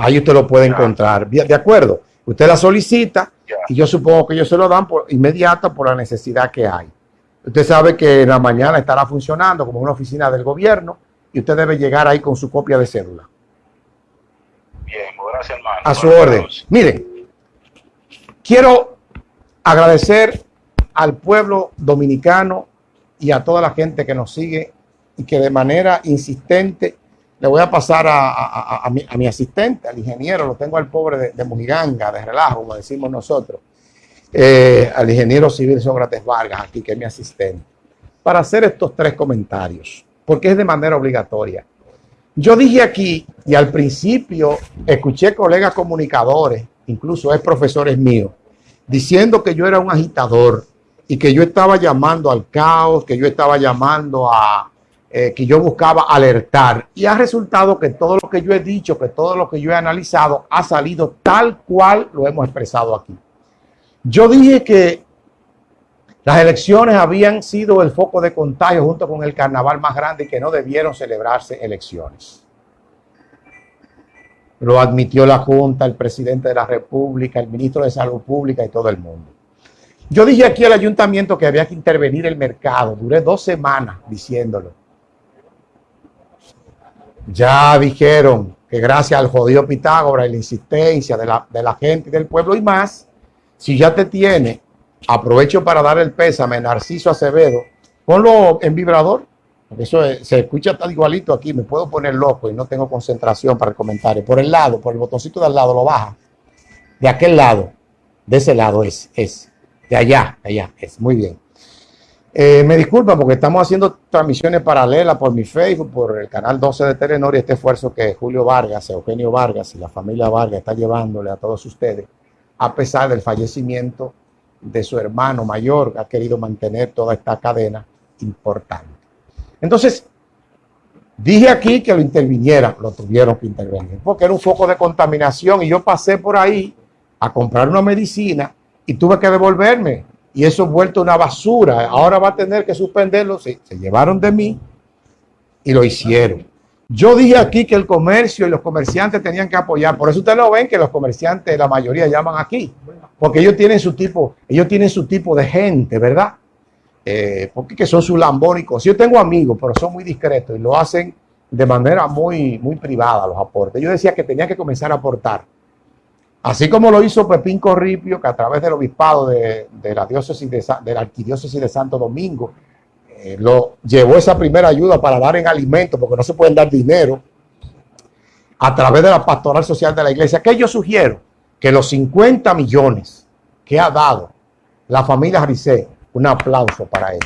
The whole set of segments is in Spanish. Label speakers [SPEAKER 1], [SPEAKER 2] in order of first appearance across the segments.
[SPEAKER 1] Ahí usted lo puede encontrar. ¿De acuerdo? Usted la solicita y yo supongo que ellos se lo dan por inmediato por la necesidad que hay. Usted sabe que en la mañana estará funcionando como una oficina del gobierno y usted debe llegar ahí con su copia de cédula.
[SPEAKER 2] Bien, gracias hermano.
[SPEAKER 1] A su orden. Mire, quiero agradecer al pueblo dominicano y a toda la gente que nos sigue y que de manera insistente le voy a pasar a, mi, asistente, al ingeniero, lo tengo al pobre de, Mujiganga, de relajo, como decimos nosotros, eh, al ingeniero civil Sócrates Vargas, aquí que es mi asistente, para hacer estos tres comentarios, porque es de manera obligatoria. Yo dije aquí, y al principio escuché colegas comunicadores, incluso es profesores míos, diciendo que yo era un agitador y que yo estaba llamando al caos, que yo estaba llamando a, eh, que yo buscaba alertar. Y ha resultado que todo lo que yo he dicho, que todo lo que yo he analizado ha salido tal cual lo hemos expresado aquí. Yo dije que las elecciones habían sido el foco de contagio junto con el carnaval más grande y que no debieron celebrarse elecciones. Lo admitió la Junta, el presidente de la República, el ministro de Salud Pública y todo el mundo. Yo dije aquí al ayuntamiento que había que intervenir el mercado. Duré dos semanas diciéndolo. Ya dijeron que gracias al jodido Pitágoras y la insistencia de la, de la gente y del pueblo y más, si ya te tiene, aprovecho para dar el pésame, Narciso Acevedo, ponlo en vibrador, porque eso se escucha tal igualito aquí, me puedo poner loco y no tengo concentración para el comentario. Por el lado, por el botoncito de al lado, lo baja. De aquel lado, de ese lado es, es. De allá, allá, es. Muy bien. Eh, me disculpa porque estamos haciendo transmisiones paralelas por mi Facebook, por el canal 12 de Telenor y este esfuerzo que Julio Vargas, Eugenio Vargas y la familia Vargas está llevándole a todos ustedes, a pesar del fallecimiento de su hermano mayor, que ha querido mantener toda esta cadena importante. Entonces, dije aquí que lo intervinieran, lo tuvieron que intervenir, porque era un foco de contaminación y yo pasé por ahí a comprar una medicina y tuve que devolverme y eso vuelto una basura. Ahora va a tener que suspenderlo. Se, se llevaron de mí y lo hicieron. Yo dije aquí que el comercio y los comerciantes tenían que apoyar. Por eso ustedes lo ven que los comerciantes, la mayoría llaman aquí. Porque ellos tienen su tipo, ellos tienen su tipo de gente, ¿verdad? Eh, porque que son sus lambónicos. Yo tengo amigos, pero son muy discretos y lo hacen de manera muy, muy privada los aportes. Yo decía que tenía que comenzar a aportar. Así como lo hizo Pepín Corripio, que a través del obispado de, la diócesis de, la arquidiócesis de Santo Domingo, eh, lo llevó esa primera ayuda para dar en alimentos, porque no se pueden dar dinero, a través de la pastoral social de la iglesia, que yo sugiero que los 50 millones que ha dado la familia Jarice, un aplauso para él.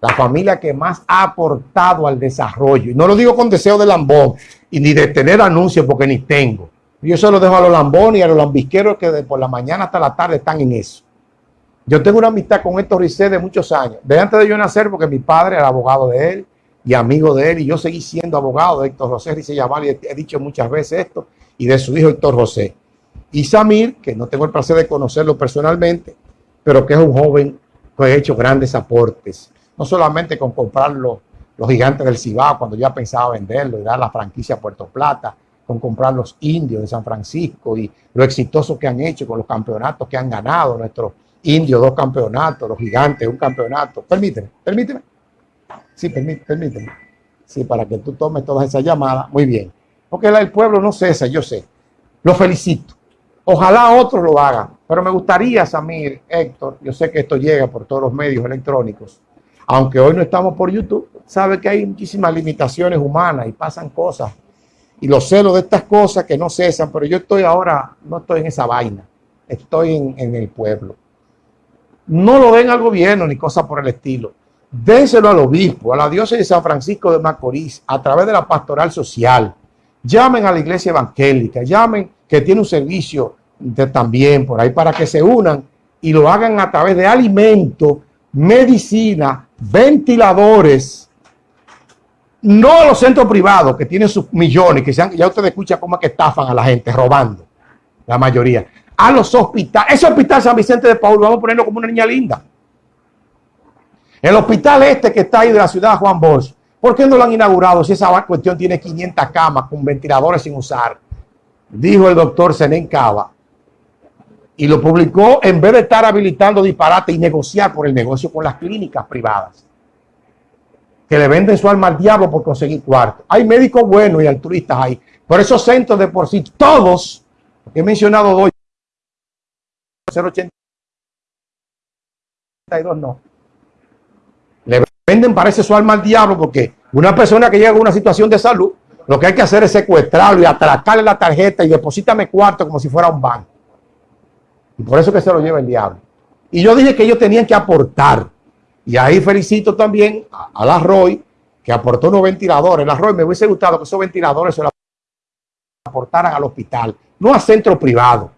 [SPEAKER 1] La familia que más ha aportado al desarrollo. Y no lo digo con deseo de lambón y ni de tener anuncios porque ni tengo. Yo se lo dejo a los lambones y a los lambisqueros que de por la mañana hasta la tarde están en eso. Yo tengo una amistad con Héctor Ricé de muchos años, de antes de yo nacer, porque mi padre era abogado de él y amigo de él, y yo seguí siendo abogado de Héctor José Ricé Yamal, y he dicho muchas veces esto, y de su hijo Héctor José. Y Samir, que no tengo el placer de conocerlo personalmente, pero que es un joven que ha hecho grandes aportes, no solamente con comprar los, los gigantes del Cibao, cuando ya pensaba venderlo y dar la franquicia a Puerto Plata, con comprar los indios de San Francisco y lo exitoso que han hecho con los campeonatos que han ganado nuestros indios, dos campeonatos, los gigantes, un campeonato. Permíteme, permíteme. Sí, permíteme, permíteme. Sí, para que tú tomes todas esas llamadas. Muy bien. Porque el pueblo no cesa, yo sé. Lo felicito. Ojalá otros lo hagan. Pero me gustaría, Samir, Héctor, yo sé que esto llega por todos los medios electrónicos. Aunque hoy no estamos por YouTube, sabe que hay muchísimas limitaciones humanas y pasan cosas y los celos de estas cosas que no cesan, pero yo estoy ahora, no estoy en esa vaina, estoy en, el pueblo. No lo den al gobierno ni cosas por el estilo. Dénselo al obispo, a la diócesis de San Francisco de Macorís, a través de la pastoral social. Llamen a la iglesia evangélica, llamen que tiene un servicio de, también por ahí para que se unan y lo hagan a través de alimentos, medicina, ventiladores, no a los centros privados que tienen sus millones, que sean, ya ustedes escuchan cómo es que estafan a la gente, robando, la mayoría. A los hospitales, ese hospital San Vicente de Paul, vamos a ponerlo como una niña linda. El hospital este que está ahí de la ciudad Juan Bosch, ¿por qué no lo han inaugurado si esa cuestión tiene 500 camas con ventiladores sin usar? dijo el doctor Senen Cava, y lo publicó en vez de estar habilitando disparate y negociar por el negocio con las clínicas privadas, que le venden su alma al diablo por conseguir cuarto. Hay médicos buenos y altruistas ahí, por esos centros de por sí, todos, he mencionado dos, 082 no, le venden parece su alma al diablo porque una persona que llega a una situación de salud, lo que hay que hacer es secuestrarlo y atracarle la tarjeta y deposítame cuarto como si fuera un banco. Y por eso que se lo lleva el diablo. Y yo dije que ellos tenían que aportar. Y ahí felicito también a, la Roy, que aportó unos ventiladores. La Roy me hubiese gustado que esos ventiladores se los aportaran al hospital, no a centro privado.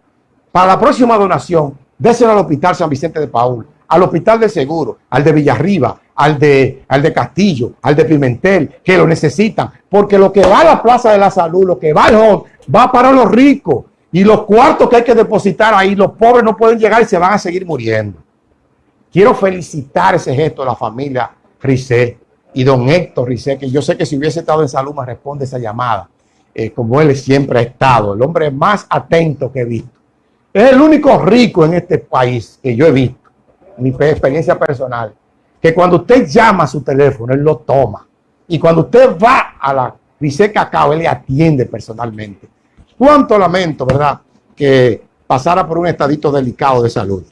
[SPEAKER 1] Para la próxima donación, déselo al Hospital San Vicente de Paul, al Hospital de Seguro, al de Villarriba, al de, al de Castillo, al de Pimentel, que lo necesitan. Porque lo que va a la Plaza de la Salud, lo que va al home, va para los ricos. Y los cuartos que hay que depositar ahí, los pobres no pueden llegar y se van a seguir muriendo. Quiero felicitar ese gesto de la familia Rizé y don Héctor Rizé, que yo sé que si hubiese estado en salud me responde esa llamada, eh, como él siempre ha estado, el hombre más atento que he visto. Es el único rico en este país que yo he visto, mi experiencia personal, que cuando usted llama a su teléfono, él lo toma. Y cuando usted va a la Rizé Cacao, él le atiende personalmente. Cuánto lamento, ¿verdad? Que pasara por un estadito delicado de salud.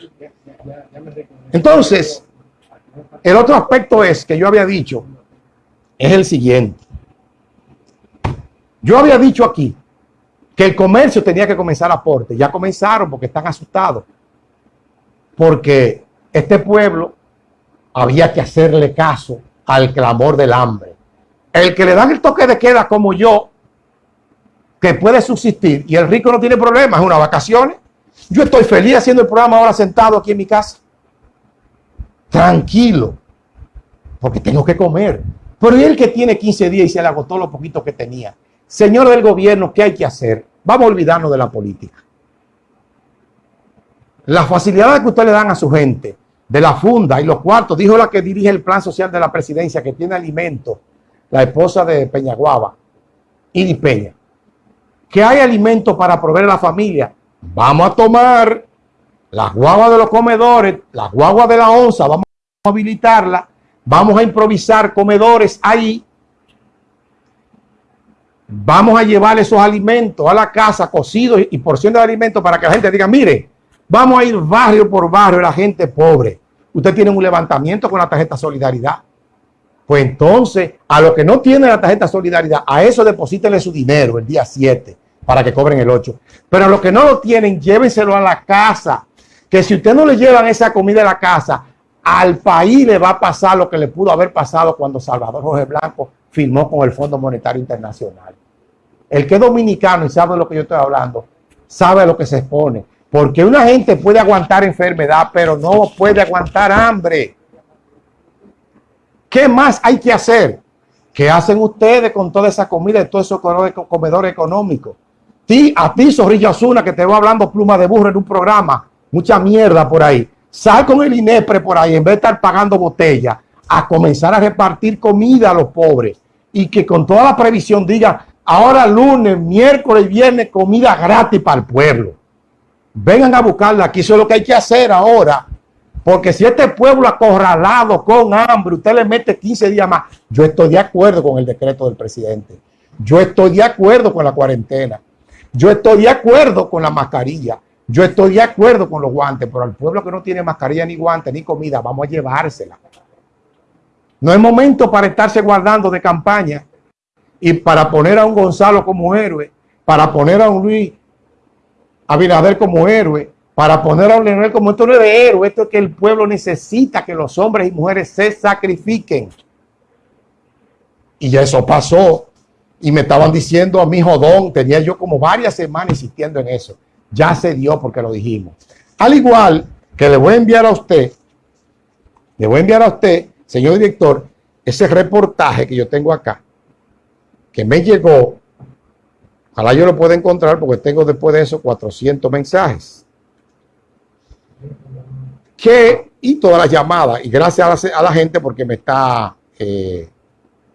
[SPEAKER 1] Entonces, el otro aspecto es que yo había dicho, es el siguiente. Yo había dicho aquí que el comercio tenía que comenzar aporte. Ya comenzaron porque están asustados. Porque este pueblo había que hacerle caso al clamor del hambre. El que le dan el toque de queda como yo, que puede subsistir y el rico no tiene problemas, es una vacaciones. Yo estoy feliz haciendo el programa ahora sentado aquí en mi casa. Tranquilo. Porque tengo que comer. Pero el que tiene 15 días y se le agotó lo poquito que tenía. Señor del gobierno, ¿qué hay que hacer? Vamos a olvidarnos de la política. Las facilidades que ustedes le dan a su gente, de la funda y los cuartos, dijo la que dirige el plan social de la presidencia, que tiene alimento, la esposa de Peñaguaba, y Peña que hay alimento para proveer a la familia. Vamos a tomar las guaguas de los comedores, las guaguas de la onza, vamos a habilitarla, vamos a improvisar comedores ahí. Vamos a llevar esos alimentos a la casa, cocidos y porciones de alimentos para que la gente diga, mire, vamos a ir barrio por barrio, la gente pobre. Usted tiene un levantamiento con la tarjeta Solidaridad. Pues entonces, a los que no tienen la tarjeta Solidaridad, a eso deposítenle su dinero el día 7 para que cobren el 8. Pero a los que no lo tienen, llévenselo a la casa. Que si usted no le llevan esa comida a la casa, al país le va a pasar lo que le pudo haber pasado cuando Salvador Jorge Blanco firmó con el Fondo Monetario Internacional. El que es dominicano y sabe de lo que yo estoy hablando, sabe lo que se expone. Porque una gente puede aguantar enfermedad, pero no puede aguantar hambre. ¿Qué más hay que hacer? ¿Qué hacen ustedes con toda esa comida y todos esos comedores económicos? a ti, Zorrillo Azuna, que te va hablando pluma de burro en un programa, mucha mierda por ahí. Sal con el INEPRE por ahí, en vez de estar pagando botella, a comenzar a repartir comida a los pobres. Y que con toda la previsión diga, ahora lunes, miércoles, viernes, comida gratis para el pueblo. Vengan a buscarla aquí, eso es lo que hay que hacer ahora. Porque si este pueblo acorralado con hambre, usted le mete 15 días más, yo estoy de acuerdo con el decreto del presidente. Yo estoy de acuerdo con la cuarentena. Yo estoy de acuerdo con la mascarilla. Yo estoy de acuerdo con los guantes, pero al pueblo que no tiene mascarilla ni guantes ni comida, vamos a llevársela. No es momento para estarse guardando de campaña y para poner a un Gonzalo como héroe, para poner a un Luis Abinader como héroe, para poner a un Leonel como esto no es de héroe, esto es que el pueblo necesita que los hombres y mujeres se sacrifiquen. Y ya eso pasó. Y me estaban diciendo a mi jodón, tenía yo como varias semanas insistiendo en eso. Ya se dio porque lo dijimos. Al igual que le voy a enviar a usted, le voy a enviar a usted, señor director, ese reportaje que yo tengo acá, que me llegó, ojalá yo lo pueda encontrar porque tengo después de eso 400 mensajes. Que, y todas las llamadas, y gracias a la, gente porque me está... Eh,